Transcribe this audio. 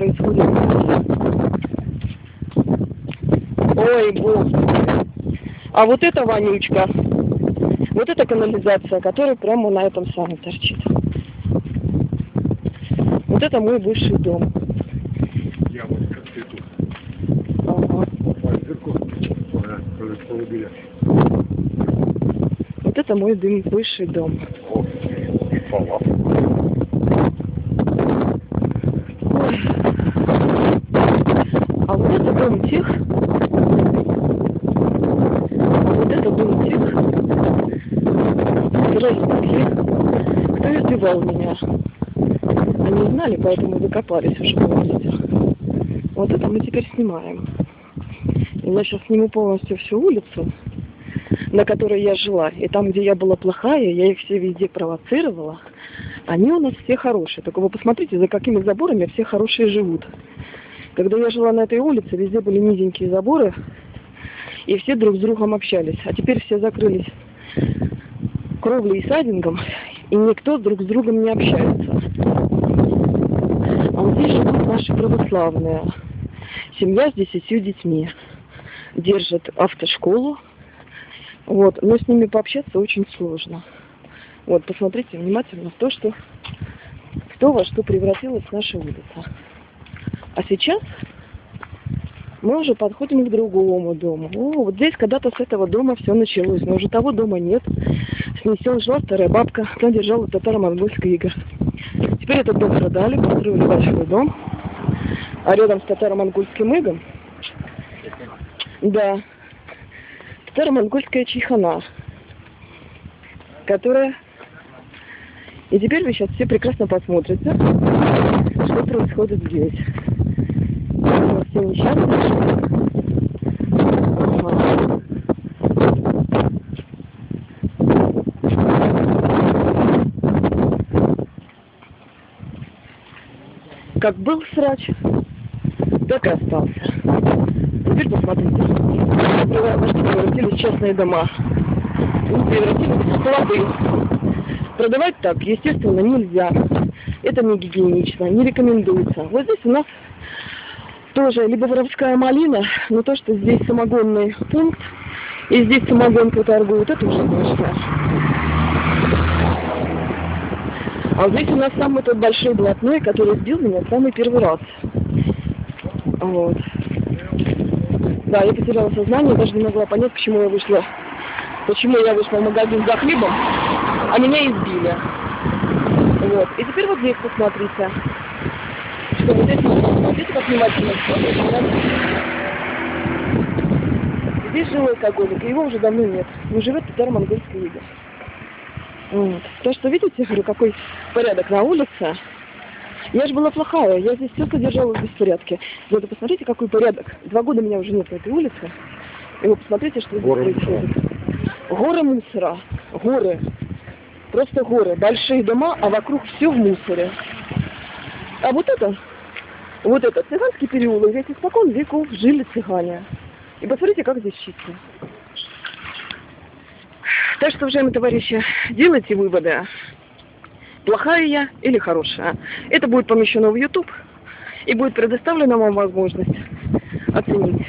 Происходит? Ой, бог. А вот эта вонючка, вот эта канализация, которая прямо на этом самом торчит. Вот это мой бывший дом. Я вот как ты тут. Ага. Вот это мой дым, бывший дом. О, палав. А вот это дом тех, а вот это дом тех, здравствуйте, избивал меня. Они знали, поэтому закопались уже полностью. Вот это мы теперь снимаем. И я сейчас сниму полностью всю улицу, на которой я жила. И там, где я была плохая, я их все везде провоцировала. Они у нас все хорошие. Только вы посмотрите, за какими заборами все хорошие живут. Когда я жила на этой улице, везде были низенькие заборы, и все друг с другом общались. А теперь все закрылись кровлей и сайдингом, и никто друг с другом не общается. А вот здесь живут наши православные. Семья с десятью детьми. Держат автошколу. Вот. Но с ними пообщаться очень сложно. Вот, посмотрите внимательно в то, что кто во что превратилась наша улица. А сейчас мы уже подходим к другому дому. О, вот здесь когда-то с этого дома все началось, но уже того дома нет. Снесен жила старая бабка, она держала татаро-монгольский игр. Теперь этот дом продали, построили большой дом. А рядом с татаро-монгольским игом, да, татаро-монгольская чайхана, которая... И теперь вы сейчас все прекрасно посмотрите, что происходит здесь. Все несчастные. Как был срач, так и остался. Теперь посмотрите. Во что превратились частные дома. Они превратились в склады. Продавать так, естественно, нельзя. Это не гигиенично, не рекомендуется. Вот здесь у нас тоже либо воровская малина, но то, что здесь самогонный пункт, и здесь самогонку торгуют, это уже точно. А здесь у нас самый тот большой блатной, который сбил меня в самый первый раз. Вот. Да, я потеряла сознание, даже не могла понять, почему я вышла, почему я вышла в магазин за хлебом, а меня избили. Вот. И теперь вот здесь посмотрите. Что вот здесь, смотрите, как внимательно. Здесь жил алкоголик, и его уже давно нет. Но живет татаро-монгольский игорь. Вот. То, что видите, говорю, какой порядок на улице. Я же была плохая, я здесь все содержала в беспорядке. Вот посмотрите, какой порядок. Два года меня уже нет на этой улице. И вы посмотрите, что здесь Горы происходит. Горы мусора. Горы. Просто горы. Большие дома, а вокруг все в мусоре. А вот это, вот это цыганский переулок. Здесь испокон веков жили цыгане. И посмотрите, как здесь чисто. Так что, уважаемые товарищи, делайте выводы. Плохая я или хорошая. Это будет помещено в YouTube и будет предоставлена вам возможность оценить.